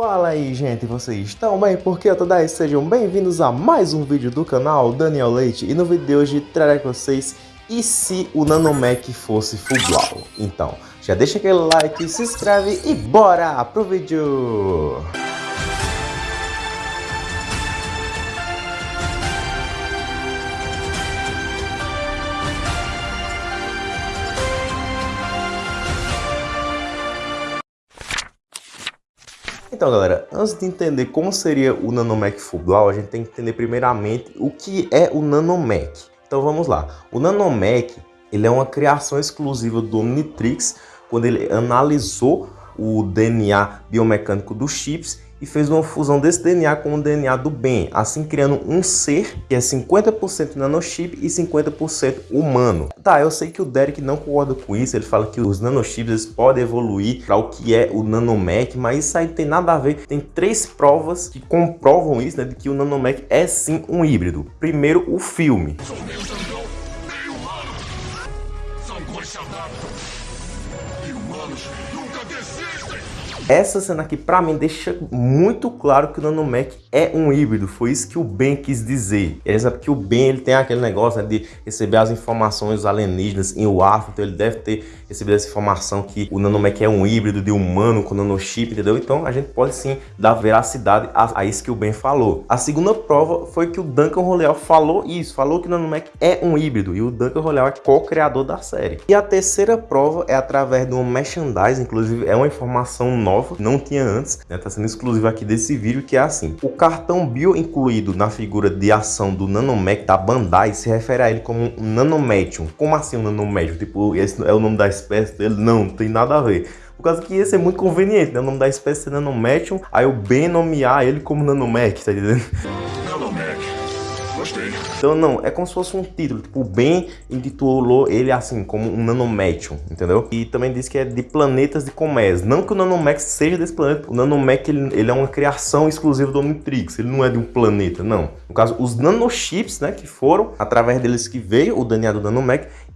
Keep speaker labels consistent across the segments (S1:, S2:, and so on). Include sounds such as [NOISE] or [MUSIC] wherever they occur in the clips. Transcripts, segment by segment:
S1: Fala aí gente, vocês estão bem? Porque eu tô daí, sejam bem-vindos a mais um vídeo do canal Daniel Leite E no vídeo de hoje trarei com vocês e se o Nanomec fosse Fublau Então, já deixa aquele like, se inscreve e bora pro vídeo! Então, galera, antes de entender como seria o Nanomec Fublau, a gente tem que entender primeiramente o que é o Nanomec. Então vamos lá. O Nanomec ele é uma criação exclusiva do Omnitrix quando ele analisou o DNA biomecânico dos chips e fez uma fusão desse DNA com o DNA do bem, assim criando um ser que é 50% nanochip e 50% humano. Tá, eu sei que o Derek não concorda com isso, ele fala que os nanochips podem evoluir para o que é o nanomec, mas isso aí não tem nada a ver. Tem três provas que comprovam isso, né, de que o nanomec é sim um híbrido. Primeiro, o filme. Essa cena aqui, pra mim, deixa muito claro que o Nanomec é um híbrido. Foi isso que o Ben quis dizer. Ele sabe que o Ben ele tem aquele negócio né, de receber as informações alienígenas em WAF, então ele deve ter recebido essa informação que o Nanomec é um híbrido de humano com nanochip, entendeu? Então a gente pode sim dar veracidade a, a isso que o Ben falou. A segunda prova foi que o Duncan Roleal falou isso, falou que o Nanomec é um híbrido e o Duncan Roleal é co-criador da série. E a terceira prova é através de um merchandise, inclusive é uma informação nova nova, não tinha antes, né? Tá sendo exclusivo aqui desse vídeo, que é assim. O cartão bio incluído na figura de ação do Nanomec da Bandai se refere a ele como um. Como assim um Nanomedium? Tipo, esse é o nome da espécie dele? Não, não tem nada a ver. Por causa que ia ser muito conveniente, né? O nome da espécie é Nanomedium, aí eu bem nomear ele como Nanomec, tá entendendo? Então não, é como se fosse um título, tipo, o Ben intitulou ele assim, como um Nanomecium, entendeu? E também diz que é de planetas de Comés. Não que o Nanomec seja desse planeta, o Nanomec ele, ele é uma criação exclusiva do Omnitrix, ele não é de um planeta, não. No caso, os nanochips, né, que foram, através deles que veio o DNA do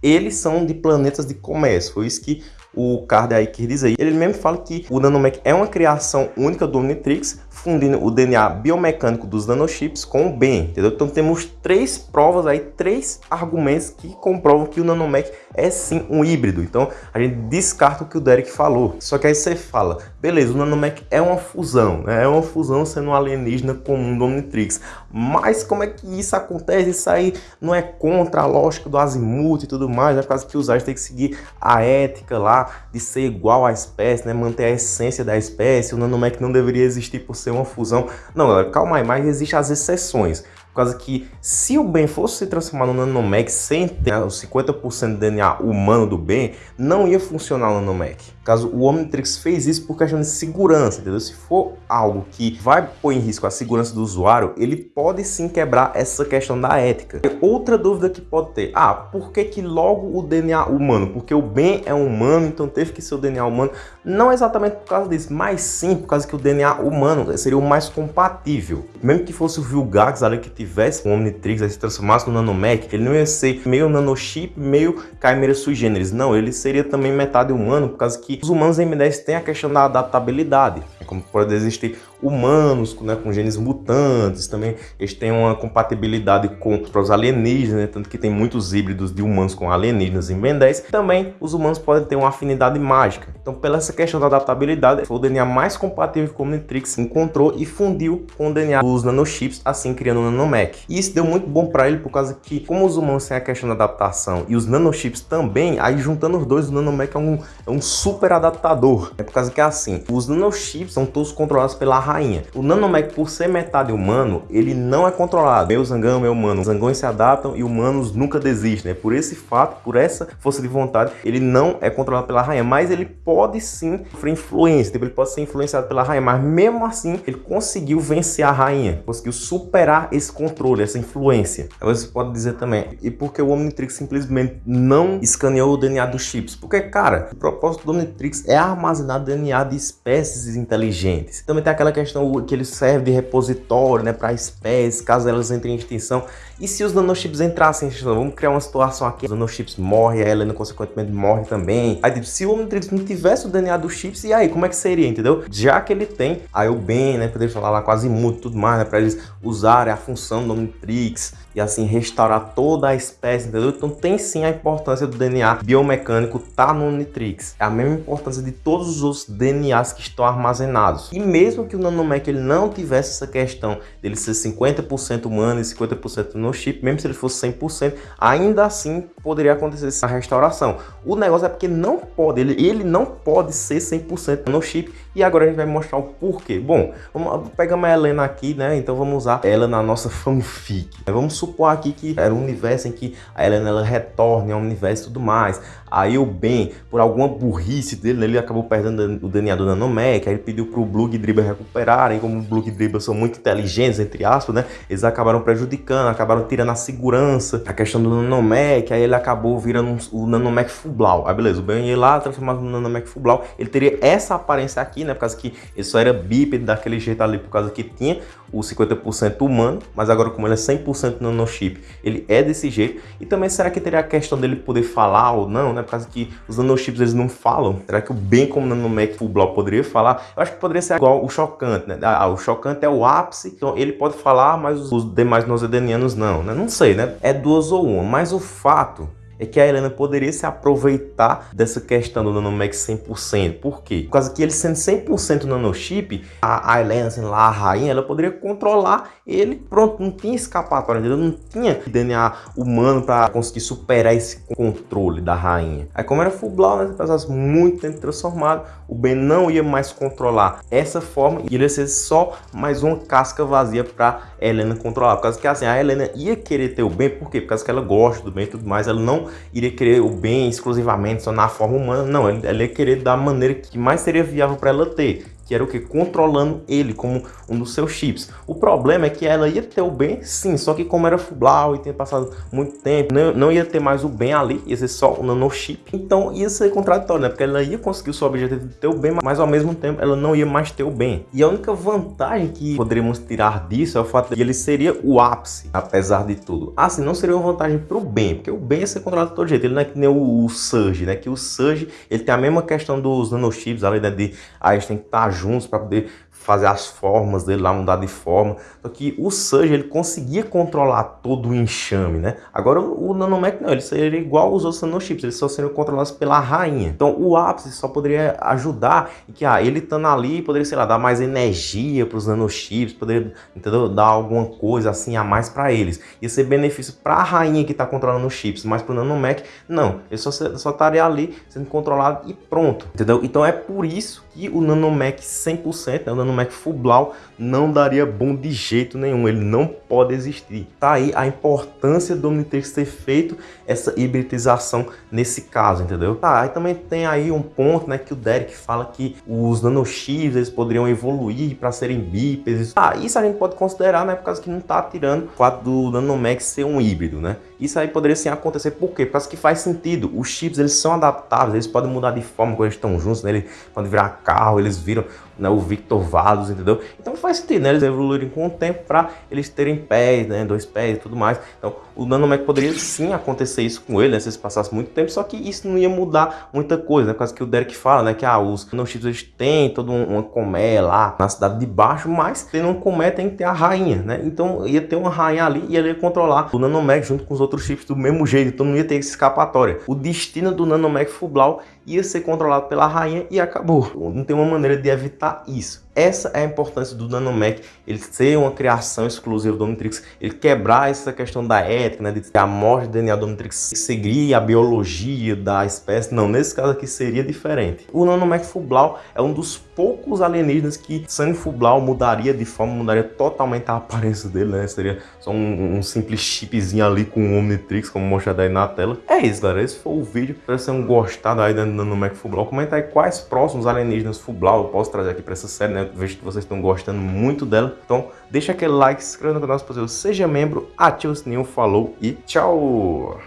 S1: eles são de planetas de Comés. Foi isso que o Card aí quis dizer. Ele mesmo fala que o Nanomec é uma criação única do Omnitrix, fundindo o DNA biomecânico dos nanochips com o BEM, entendeu? Então temos três provas aí, três argumentos que comprovam que o Nanomec é sim um híbrido. Então a gente descarta o que o Derek falou. Só que aí você fala, beleza, o Nanomec é uma fusão, né? é uma fusão sendo um alienígena comum do Omnitrix. Mas como é que isso acontece? Isso aí não é contra a lógica do azimuth e tudo mais, é por causa que os têm que seguir a ética lá de ser igual à espécie, né? manter a essência da espécie, o Nanomec não deveria existir por ser uma fusão. Não, galera, calma aí, mas existem as exceções. Por causa que se o Ben fosse se transformar no Nanomec sem ter os 50% de DNA humano do Ben, não ia funcionar o Nanomec. Caso o Omnitrix fez isso por questão de segurança, entendeu? Se for algo que vai pôr em risco a segurança do usuário, ele pode sim quebrar essa questão da ética. Outra dúvida que pode ter, ah, por que que logo o DNA humano? Porque o Ben é humano, então teve que ser o DNA humano. Não exatamente por causa disso, mas sim por causa que o DNA humano seria o mais compatível. Mesmo que fosse o Vilgax ali que tivesse um Omnitrix, aí se transformasse no Nanomec, ele não ia ser meio nanochip, meio Chimera sui generis. Não, ele seria também metade humano, por causa que os humanos M10 têm a questão da adaptabilidade. Como pode existir humanos né, com genes mutantes, também eles têm uma compatibilidade com os alienígenas, né, tanto que tem muitos híbridos de humanos com alienígenas em Ben 10. Também os humanos podem ter uma afinidade mágica. Então, pela essa questão da adaptabilidade, foi o DNA mais compatível que o Omnitrix encontrou e fundiu com o DNA dos nanochips, assim criando o Nanomec. E isso deu muito bom para ele, por causa que, como os humanos têm a questão da adaptação e os nanochips também, aí juntando os dois, o Nanomec é um, é um super adaptador. É por causa que é assim, os nanochips são todos controlados pela rainha. O Nanomec, por ser metade humano, ele não é controlado. Meu Zangão, meu humano. Zangões se adaptam e humanos nunca desistem. Né? Por esse fato, por essa força de vontade, ele não é controlado pela rainha. Mas ele pode sim sofrer influência. Tipo, ele pode ser influenciado pela rainha. Mas mesmo assim, ele conseguiu vencer a rainha. Conseguiu superar esse controle, essa influência. Aí você pode dizer também, e por que o Omnitrix simplesmente não escaneou o DNA dos chips? Porque, cara, o propósito do Omnitrix é armazenar DNA de espécies inteligentes. Também tem aquela questão que ele serve de repositório né, para espécies, caso elas entrem em extinção. E se os nanochips entrassem? Vamos criar uma situação aqui, os nanochips morrem, a Helena consequentemente morre também. Aí tipo, se o Omnitrix não tivesse o DNA dos chips, e aí, como é que seria, entendeu? Já que ele tem, aí o Ben, né, poder falar lá quase muito tudo mais, né, para eles usarem a função do Omnitrix e assim restaurar toda a espécie, entendeu? Então tem sim a importância do DNA biomecânico tá no Omnitrix. É a mesma importância de todos os DNAs que estão armazenados. E mesmo que o Nanomec ele não tivesse essa questão dele ser 50% humano e 50% no chip, mesmo se ele fosse 100%, ainda assim poderia acontecer essa restauração. O negócio é porque não pode, ele, ele não pode ser 100% no chip e agora a gente vai mostrar o porquê. Bom, vamos pegar uma Helena aqui, né? Então vamos usar ela na nossa [LAUGHS] fanfic. Vamos supor aqui que era um universo em que a Helena ela retorna ao universo e tudo mais. Aí o Ben, por alguma burrice dele, ele acabou perdendo o DNA do Nanomec, aí ele pediu pro Blue e Dribble recuperarem, como o Blue Dribble são muito inteligentes, entre aspas, né? Eles acabaram prejudicando, acabaram tirando a segurança, a questão do Nanomec, aí ele acabou virando um, o Nanomec Fublau. Aí beleza, o Ben ia lá, transformado no Nanomec Fublau, ele teria essa aparência aqui, né? Por causa que ele só era bípede daquele jeito ali, por causa que tinha o 50% humano, mas agora como ele é 100% nanochip, ele é desse jeito. E também será que teria a questão dele poder falar ou não, né? Por causa que os nanochips eles não falam. Será que o bem como nanomec block poderia falar? Eu acho que poderia ser igual o chocante, né? Ah, o chocante é o ápice, então ele pode falar, mas os demais nosedenianos não, né? Não sei, né? É duas ou uma, mas o fato é que a Helena poderia se aproveitar dessa questão do Nanomec 100%. Por quê? Por causa que ele sendo 100% nanochip, a, a Helena sendo lá a rainha, ela poderia controlar ele. Pronto, não tinha escapatória, entendeu? Não tinha DNA humano para conseguir superar esse controle da rainha. Aí como era full blown, né, passasse muito tempo transformado, o Ben não ia mais controlar essa forma e ele ia ser só mais uma casca vazia para Helena controlar. Por causa que assim, a Helena ia querer ter o Ben, por quê? Por causa que ela gosta do Ben e tudo mais, ela não iria querer o bem exclusivamente só na forma humana, não, ela ia querer da maneira que mais seria viável para ela ter que era o que? Controlando ele como um dos seus chips. O problema é que ela ia ter o bem, sim, só que como era Fublau e tinha passado muito tempo, não, não ia ter mais o bem ali, ia ser só o nanochip, então ia ser contraditório, né? Porque ela ia conseguir o seu objetivo de ter o bem, mas ao mesmo tempo ela não ia mais ter o bem. E a única vantagem que poderíamos tirar disso é o fato de ele seria o ápice, apesar de tudo. Assim, não seria uma vantagem para o bem, porque o bem ia ser controlado de todo jeito, ele não é que nem o, o Surge, né? Que o Surge, ele tem a mesma questão dos nanochips, além né, de a gente tem que estar juntos para poder fazer as formas dele lá, mudar de forma. Só que o Surge, ele conseguia controlar todo o enxame, né? Agora o Nanomec não, ele seria igual os outros nanochips, eles só seriam controlados pela rainha. Então o ápice só poderia ajudar e que ah, ele estando ali poderia, sei lá, dar mais energia para os nanochips, poderia, entendeu? Dar alguma coisa assim a mais para eles. Ia ser benefício para a rainha que está controlando os chips, mas para o Nanomec, não. Ele só, só estaria ali sendo controlado e pronto, entendeu? Então é por isso que o Nanomec 100%, né, o Nanomec Mac Fublau não daria bom de jeito nenhum, ele não pode existir. Tá aí a importância do Omnitrix ter feito essa hibridização nesse caso, entendeu? Tá, aí também tem aí um ponto, né, que o Derek fala que os nanochips, eles poderiam evoluir para serem bípedes. Ah, isso a gente pode considerar, né, por causa que não tá tirando o fato do Nanomax ser um híbrido, né? Isso aí poderia sim acontecer, por quê? Causa que faz sentido, os chips, eles são adaptáveis, eles podem mudar de forma quando eles estão juntos, né? Eles podem virar carro, eles viram né, o Victor Vados, entendeu? Então faz sentido, né? Eles evoluírem com o tempo para eles terem pés, né? Dois pés e tudo mais. Então o Nanomec poderia sim acontecer isso com ele, né? Se passasse muito tempo, só que isso não ia mudar muita coisa, né? Por causa que o Derek fala, né? Que ah, os nanochips eles têm toda uma colmeia lá na cidade de baixo, mas tendo uma colmeia tem que ter a rainha, né? Então ia ter uma rainha ali e ele ia controlar o Nanomec junto com os outros chips do mesmo jeito, então não ia ter escapatória. O destino do Nanomec Fublau ia ser controlado pela rainha e acabou. Não tem uma maneira de evitar isso. Essa é a importância do Nanomec, ele ser uma criação exclusiva do Omnitrix, ele quebrar essa questão da ética, né, de ter a morte do DNA do Omnitrix seguir a biologia da espécie. Não, nesse caso aqui seria diferente. O Nanomec Fublau é um dos poucos alienígenas que Sunny Fublau mudaria de forma, mudaria totalmente a aparência dele, né? Seria só um, um simples chipzinho ali com o Omnitrix, como mostrado aí na tela. É isso, galera. Esse foi o vídeo. Espero que vocês tenham gostado aí do Nanomec Fublau. Comenta aí quais próximos alienígenas Fublau eu posso trazer aqui para essa série, né? Vejo que vocês estão gostando muito dela. Então, deixa aquele like, se inscreva no canal se possível, seja membro, ative o sininho, falou e tchau!